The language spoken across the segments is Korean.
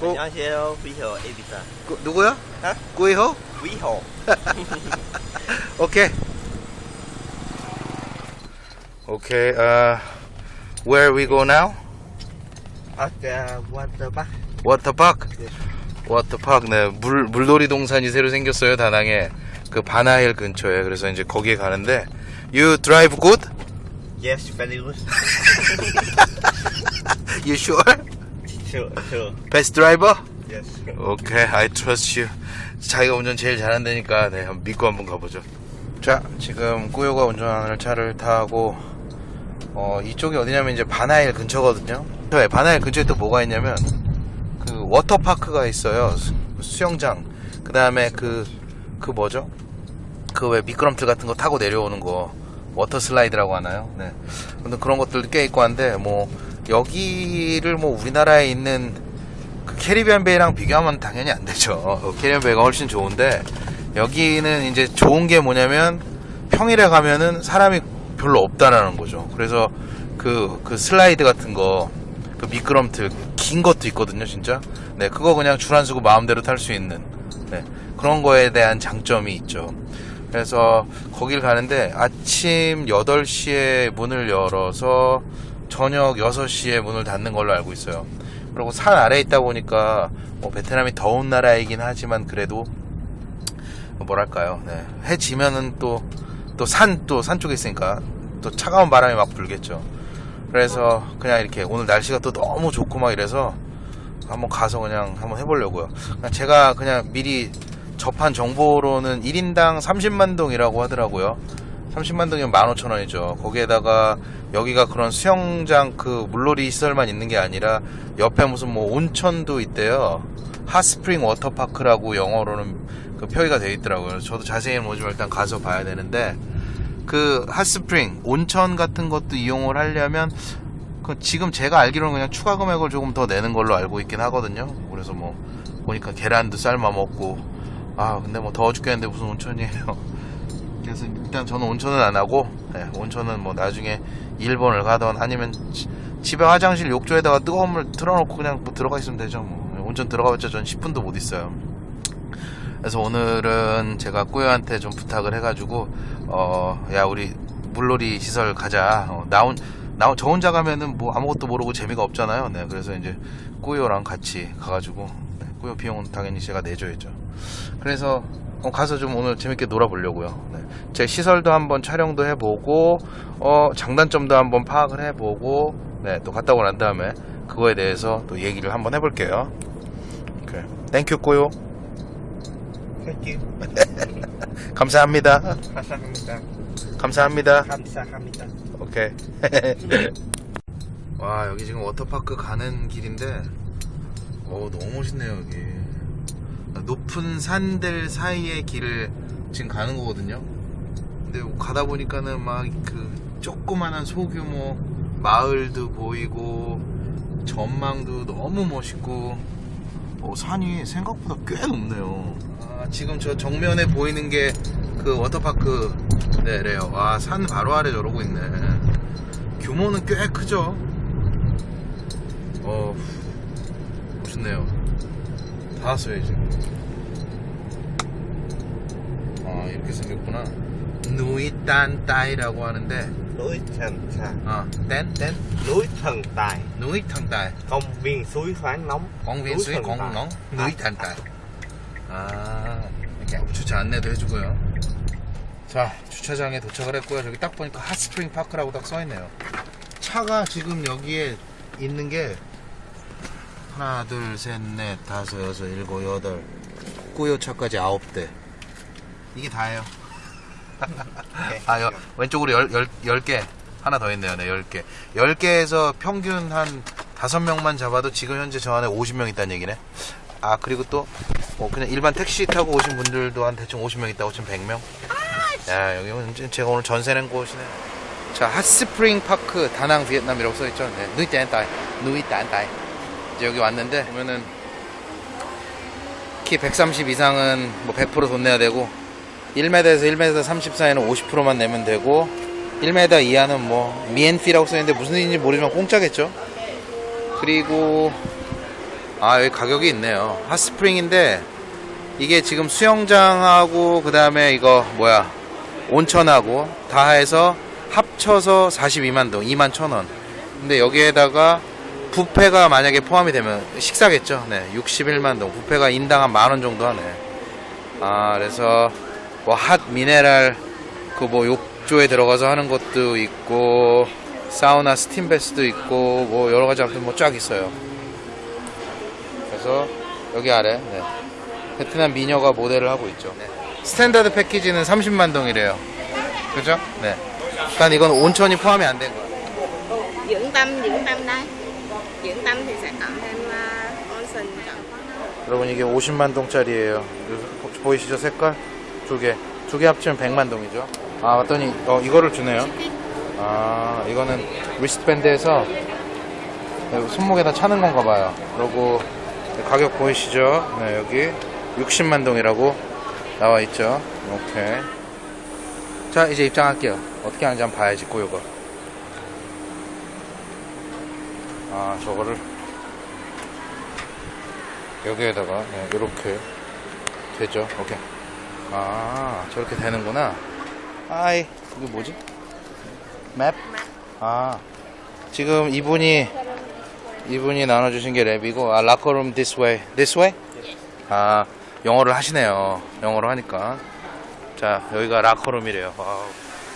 고. 안녕하세요. 위호 에비타. 구, 누구야? 어? 구이호? 위호. 오케이. 오케이. Uh, where we go now? 아까 워터박. 워터파크. 워터파크. 네, 물 물놀이 동산이 새로 생겼어요 다낭에. 그 바나힐 근처에. 그래서 이제 거기에 가는데. You drive good? Yes, very good. You sure? Sure, sure. Best driver? Yes. 오케이, I trust you. 자기가 운전 제일 잘한다니까, 네, 한번 믿고 한번 가보죠. 자, 지금 꾸요가 운전하는 차를 타고, 어, 이쪽이 어디냐면 이제 바나일 근처거든요. 네, 바나일 근처에 또 뭐가 있냐면, 그 워터파크가 있어요. 수, 수영장. 그 다음에 그, 그 뭐죠? 그 왜 미끄럼틀 같은 거 타고 내려오는 거. 워터 슬라이드라고 하나요? 네. 근데 그런 것들도 꽤 있고 한데, 뭐, 여기를 뭐 우리나라에 있는 그 캐리비안 베이랑 비교하면 당연히 안 되죠. 어, 캐리비안 베이가 훨씬 좋은데 여기는 이제 좋은 게 뭐냐면 평일에 가면은 사람이 별로 없다라는 거죠. 그래서 그, 그 슬라이드 같은 거, 그 미끄럼틀 긴 것도 있거든요, 진짜. 네, 그거 그냥 줄안 서고 마음대로 탈 수 있는 네, 그런 거에 대한 장점이 있죠. 그래서 거길 가는데 아침 8시에 문을 열어서 저녁 6시에 문을 닫는 걸로 알고 있어요. 그리고 산 아래에 있다 보니까 뭐 베트남이 더운 나라이긴 하지만 그래도 뭐랄까요. 네. 해 지면은 또 또 산 또 산 쪽에 있으니까 또 차가운 바람이 막 불겠죠. 그래서 그냥 이렇게 오늘 날씨가 또 너무 좋고 막 이래서 한번 가서 그냥 한번 해보려고요. 그냥 제가 그냥 미리 접한 정보로는 1인당 30만 동이라고 하더라고요. 30만 동이면 15,000원이죠. 거기에다가 여기가 그런 수영장 그 물놀이 시설만 있는 게 아니라 옆에 무슨 뭐 온천도 있대요. 핫스프링 워터파크라고 영어로는 그 표기가 되어 있더라고요. 저도 자세히는 모르지만 일단 가서 봐야 되는데 그 핫스프링 온천 같은 것도 이용을 하려면 그 지금 제가 알기로는 그냥 추가 금액을 조금 더 내는 걸로 알고 있긴 하거든요. 그래서 뭐 보니까 계란도 삶아 먹고 아 근데 뭐 더워 죽겠는데 무슨 온천이에요. 그래서 일단 저는 온천은 안 하고 네, 온천은 뭐 나중에 일본을 가던 아니면 지- 집에 화장실 욕조에다가 뜨거운 물 틀어놓고 그냥 뭐 들어가 있으면 되죠. 뭐 온천 들어가봤자 전 10분도 못 있어요. 그래서 오늘은 제가 꾸요한테 좀 부탁을 해가지고 어 야 우리 물놀이 시설 가자. 어, 나 혼, 나, 저 혼자 가면은 뭐 아무것도 모르고 재미가 없잖아요. 네, 그래서 이제 꾸요랑 같이 가가지고 네, 꾸요 비용은 당연히 제가 내줘야죠. 그래서 어, 가서 좀 오늘 재밌게 놀아보려고요. 네. 제 시설도 한번 촬영도 해보고 어, 장단점도 한번 파악을 해보고 네, 또 갔다 오고 난 다음에 그거에 대해서 또 얘기를 한번 해볼게요. 오케이. thank you. 감사합니다. 감사합니다. 감사합니다. 감사합니다. 오케이. 와 여기 지금 워터파크 가는 길인데 어 너무 멋있네요 여기 높은 산들 사이의 길을 지금 가는 거거든요. 근데 가다 보니까는 막 그 조그만한 소규모 마을도 보이고 전망도 너무 멋있고 어, 산이 생각보다 꽤 높네요. 아, 지금 저 정면에 보이는 게 그 워터파크. 네래요. 와산 바로 아래 저러고 있네. 규모는 꽤 크죠? 어 멋있네요. 다 왔어요 이제 아 이렇게 생겼구나. 누이딴 따이라고 하는데 Núi Thần Tài. 어뗀뗀 Núi Thần Tài. 누이탕 따이. Công viên suối khoáng nóng. 공viên núi 수이 thần tài. 공농? 누이탄따이. 아 이렇게 주차 안내도 해주고요. 자 주차장에 도착을 했고요. 저기 딱 보니까 핫스프링 파크라고 딱 써있네요. 차가 지금 여기에 있는 게 하나 둘 셋 넷 다섯 여섯 일곱 여덟 꾸요차까지 아홉 대 이게 다예요 아, 여, 왼쪽으로 열, 열, 열 개. 하나 더 있네요. 네, 열 개. 열 개에서 평균 한 다섯 명만 잡아도 지금 현재 저 안에 50명 있다는 얘기네. 아 그리고 또 뭐 그냥 일반 택시 타고 오신 분들도 한 대충 50명 있다고 치면 100명 야 여기는 이제 제가 오늘 전세 낸 곳이네 자 핫스프링 파크 다낭 비엔남이라고 써있죠 네. 누이 딴따이 누이 딴따이 이제 여기 왔는데 보면은 키 130 이상은 뭐 100%돈 내야 되고 1m에서 1m 30 사이는 50%만 내면 되고 1m 이하는 뭐 미엔피라고 써있는데 무슨 뜻인지 모르지만 공짜겠죠? 그리고 아 여기 가격이 있네요. 핫스프링인데 이게 지금 수영장하고 그 다음에 이거 뭐야? 온천하고 다 해서 합쳐서 42만 동 2만 천원. 근데 여기에다가 부페가 만약에 포함이 되면 식사겠죠? 네 61만 동. 부페가 인당 한 만원 정도 하네. 아 그래서 뭐 hot mineral 그 뭐 욕조에 들어가서 하는 것도 있고 사우나 steam bath도 있고 뭐 여러 가지 아무튼 뭐 쫙 있어요 그래서 여기 아래 네. 베트남 미녀가 모델을 하고 있죠 네. standard 패키지는 30만 동이래요 그죠? 네 일단 이건 온천이 포함이 안 된 거야 dưỡng tâm dưỡng tâm đây dưỡng tâm thì sẽ cộng thêm uh, onsen cộng 여러분 이게 50만 동짜리예요. 보이시죠 색깔? 두 개. 두 개 합치면 100만 동이죠. 아 맞더니 어 이거를 주네요. 아 이거는 리스트밴드에서 손목에다 차는 건가 봐요. 그리고 가격 보이시죠? 네 여기 60만 동이라고 나와 있죠. 오케이. 자 이제 입장할게요. 어떻게 하는지 한번 봐야지 꼬요가. 아 저거를 여기에다가 네, 이렇게 되죠. 오케이. 아 저렇게 되는구나. 아이 이게 뭐지? map? 아 지금 이분이 이분이 나눠주신 게 map이고 아 라커룸 this way, this way? 아 영어를 하시네요. 영어로 하니까 자 여기가 라커룸이래요. 와우.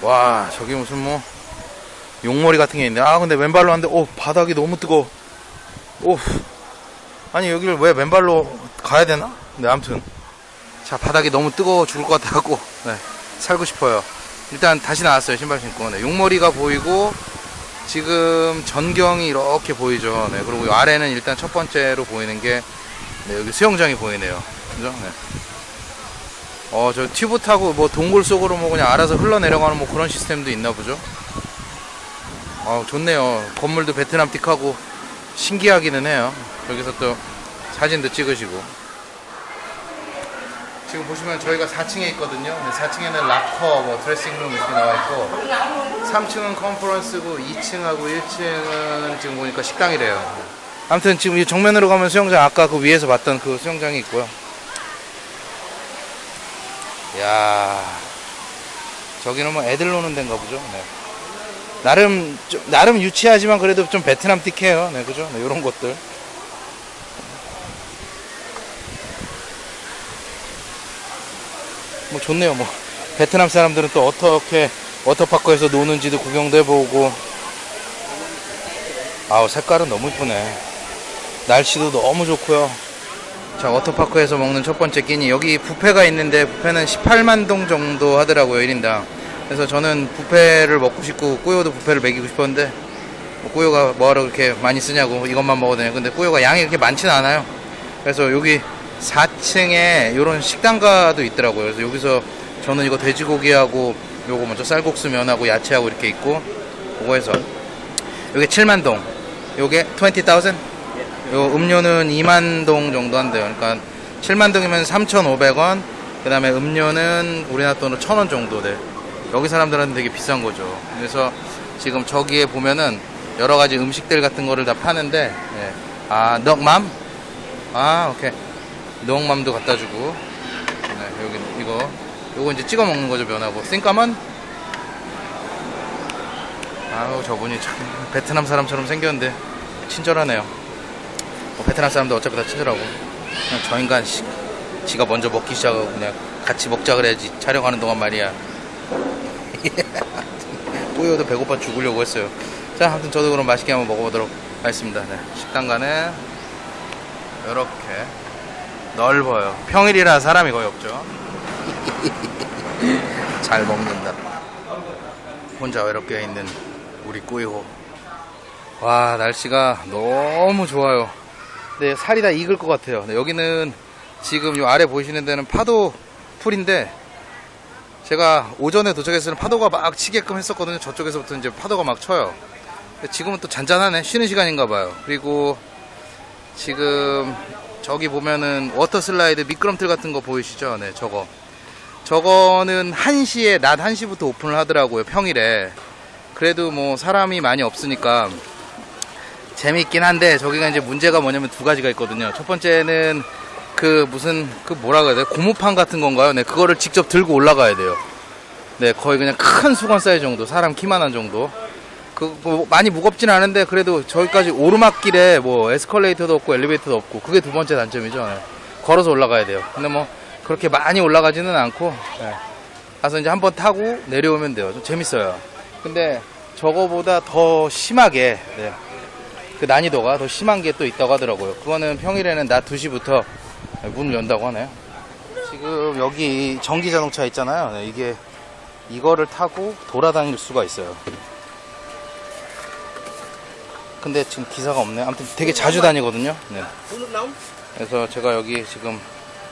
와 저기 무슨 뭐 용머리 같은 게 있네. 아 근데 왼발로 하는데 오 바닥이 너무 뜨거. 오 아니 여기를 왜 맨발로 가야 되나? 네 아무튼 자 바닥이 너무 뜨거워 죽을 것 같아갖고. 네, 살고 싶어요. 일단 다시 나왔어요 신발 신고. 네, 용머리가 보이고 지금 전경이 이렇게 보이죠. 네 그리고 이 아래는 일단 첫 번째로 보이는 게 네, 여기 수영장이 보이네요. 그죠? 네. 어 저 튜브 타고 뭐 동굴 속으로 뭐 그냥 알아서 흘러내려가는 뭐 그런 시스템도 있나 보죠? 어 좋네요. 건물도 베트남 틱하고 신기하기는 해요. 여기서 또 사진도 찍으시고 지금 보시면 저희가 4층에 있거든요. 근데 4층에는 락커, 뭐 드레싱룸 이렇게 나와 있고 3층은 컨퍼런스고 2층하고 1층은 지금 보니까 식당이래요. 아무튼 지금 이 정면으로 가면 수영장 아까 그 위에서 봤던 그 수영장이 있고요. 야 저기는 뭐 애들 노는 데인가 보죠? 네. 나름 좀- 나름 유치하지만 그래도 좀 베트남 틱해요. 네 그죠? 네, 이런 것들 뭐 좋네요. 뭐 베트남 사람들은 또 어떻게 워터파크에서 노는지도 구경도 해보고. 아우 색깔은 너무 이쁘네. 날씨도 너무 좋고요. 자 워터파크에서 먹는 첫 번째 끼니. 여기 뷔페가 있는데 뷔페는 18만 동 정도 하더라고요 1인당. 그래서 저는 뷔페를 먹고 싶고 꾸요도 뷔페를 먹이고 싶었는데 뭐 꾸요가 뭐하러 그렇게 많이 쓰냐고 이것만 먹어도 되냐 근데 꾸요가 양이 그렇게 많지는 않아요. 그래서 여기 4층에 이런 식당가도 있더라고요 그래서 여기서 저는 이거 돼지고기하고 요거 먼저 쌀국수 면하고 야채하고 이렇게 있고 그거 해서 여기 7만 동 요게 20,000 요 음료는 2만 동 정도 한대요. 그러니까 7만 동이면 3,500원. 그 다음에 음료는 우리나라 돈으로 1,000원 정도 돼. 여기 사람들한테 되게 비싼 거죠. 그래서 지금 저기에 보면은 여러 가지 음식들 같은 거를 다 파는데 예. 아, 넉맘? 아, 오케이. 넉맘도 갖다 주고. 네, 여기 이거 요거 이제 찍어 먹는 거죠, 면하고. 싱까만? 아우, 저분이 참 베트남 사람처럼 생겼는데 친절하네요. 뭐 베트남 사람들 어차피 다 친절하고 그냥 저 인간 씨, 지가 먼저 먹기 시작하고 그냥 같이 먹자 그래야지 촬영하는 동안 말이야 뿌요도 배고파 죽으려고 했어요 자 아무튼 저도 그럼 맛있게 한번 먹어보도록 하겠습니다 네, 식당 가는 이렇게 넓어요 평일이라 사람이 거의 없죠 잘 먹는다 혼자 외롭게 있는 우리 꾸이호 와 날씨가 너무 좋아요 네, 살이 다 익을 것 같아요. 네, 여기는 지금 요 아래 보이시는 데는 파도 풀인데 제가 오전에 도착했을 때 파도가 막 치게끔 했었거든요. 저쪽에서부터 이제 파도가 막 쳐요. 지금은 또 잔잔하네. 쉬는 시간인가 봐요. 그리고 지금 저기 보면은 워터 슬라이드 미끄럼틀 같은 거 보이시죠? 네, 저거. 저거는 1시에 낮 1시부터 오픈을 하더라고요. 평일에. 그래도 뭐 사람이 많이 없으니까 재밌긴 한데 저기가 이제 문제가 뭐냐면 두 가지가 있거든요. 첫 번째는 그 무슨 그 뭐라 그래야 돼? 고무판 같은 건가요? 네, 그거를 직접 들고 올라가야 돼요. 네, 거의 그냥 큰 수건 사이즈 정도, 사람 키만한 정도. 그, 뭐 많이 무겁진 않은데 그래도 저기까지 오르막길에 뭐 에스컬레이터도 없고 엘리베이터도 없고 그게 두 번째 단점이죠. 네. 걸어서 올라가야 돼요. 근데 뭐 그렇게 많이 올라가지는 않고 네. 가서 이제 한번 타고 내려오면 돼요. 좀 재밌어요. 근데 저거보다 더 심하게 네. 그 난이도가 더 심한 게 또 있다고 하더라고요. 그거는 평일에는 낮 2시부터 문을 연다고 하네요. 지금 여기 전기 자동차 있잖아요. 네, 이게 이거를 타고 돌아다닐 수가 있어요. 근데 지금 기사가 없네. 아무튼 되게 자주 다니거든요. 네. 그래서 제가 여기 지금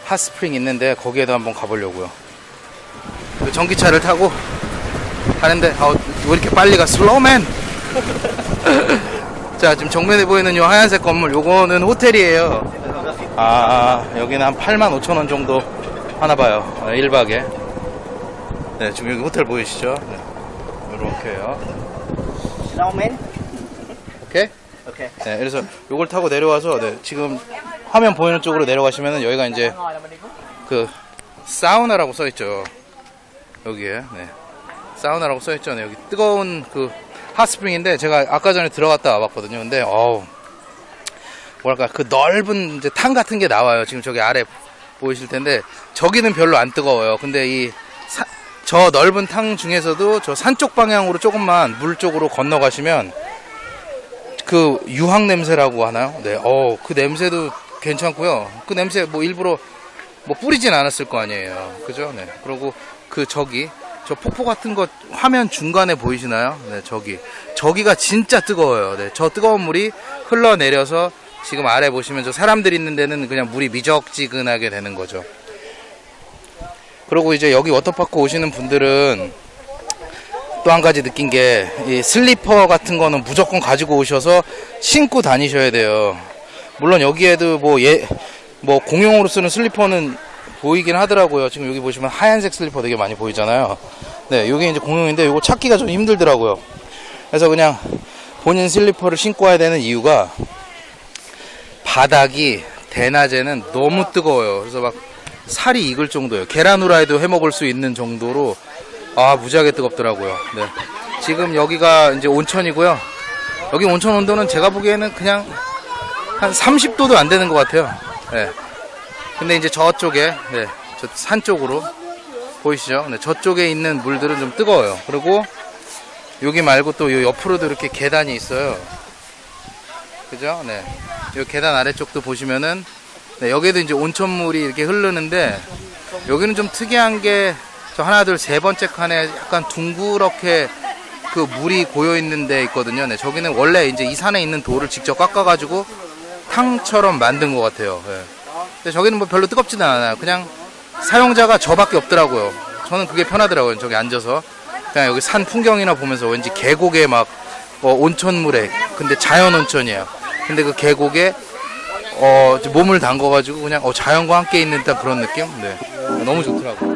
핫스프링 있는데 거기에도 한번 가보려고요. 그 전기차를 타고 가는데 아, 왜 이렇게 빨리 가? 슬로우맨! 자 지금 정면에 보이는 요 하얀색 건물 요거는 호텔이에요. 아 여기는 한 8만 5천 원 정도 하나 봐요. 1박에. 네 지금 여기 호텔 보이시죠? 네. 요렇게요. Rau men. 오케이? Ok. 네, 그래서 요걸 타고 내려와서 네, 지금 화면 보이는 쪽으로 내려가시면은 여기가 이제 그 사우나라고 써 있죠. 여기에 네. 사우나라고 써 있죠. 네, 여기 뜨거운 그 핫스프링인데 제가 아까 전에 들어갔다 와봤거든요. 근데 어우 뭐랄까 그 넓은 이제 탕 같은 게 나와요. 지금 저기 아래 보이실 텐데 저기는 별로 안 뜨거워요. 근데 이 저 넓은 탕 중에서도 저 산 쪽 방향으로 조금만 물 쪽으로 건너가시면 그 유황 냄새라고 하나요? 네, 어, 그 냄새도 괜찮고요. 그 냄새 뭐 일부러 뭐 뿌리진 않았을 거 아니에요. 그죠? 네. 그리고 그 저기 저 폭포 같은 거 화면 중간에 보이시나요? 네, 저기 저기가 진짜 뜨거워요. 네, 저 뜨거운 물이 흘러내려서 지금 아래 보시면 저 사람들 있는 데는 그냥 물이 미적지근하게 되는 거죠. 그리고 이제 여기 워터파크 오시는 분들은 또 한 가지 느낀 게, 이 슬리퍼 같은 거는 무조건 가지고 오셔서 신고 다니셔야 돼요. 물론 여기에도 뭐 예, 뭐 공용으로 쓰는 슬리퍼는 보이긴 하더라고요. 지금 여기 보시면 하얀색 슬리퍼 되게 많이 보이잖아요. 네, 여기 이제 공용인데 이거 찾기가 좀 힘들더라고요. 그래서 그냥 본인 슬리퍼를 신고 와야 되는 이유가 바닥이 대낮에는 너무 뜨거워요. 그래서 막 살이 익을 정도예요. 계란 후라이도 해 먹을 수 있는 정도로 아 무지하게 뜨겁더라고요. 네. 지금 여기가 이제 온천이고요. 여기 온천 온도는 제가 보기에는 그냥 한 30도도 안 되는 것 같아요. 네. 근데 이제 저쪽에 네, 저산 쪽으로 보이시죠? 네, 저쪽에 있는 물들은 좀 뜨거워요. 그리고 여기 말고 또요 옆으로도 이렇게 계단이 있어요. 그죠? 네. 요 계단 아래쪽도 보시면은 네, 여기도 이제 온천물이 이렇게 흐르는데 여기는 좀 특이한 게 저 하나 둘 세 번째 칸에 약간 둥그렇게 그 물이 고여 있는 데 있거든요. 네, 저기는 원래 이제 이 산에 있는 돌을 직접 깎아가지고 탕처럼 만든 것 같아요. 네. 근데 저기는 뭐 별로 뜨겁지는 않아요. 그냥 사용자가 저밖에 없더라고요. 저는 그게 편하더라고요. 저기 앉아서 그냥 여기 산 풍경이나 보면서 왠지 계곡에 막 어, 온천물에 근데 자연 온천이에요. 근데 그 계곡에 어, 몸을 담궈가지고 그냥 어, 자연과 함께 있는 듯한 그런 느낌? 네. 너무 좋더라고요.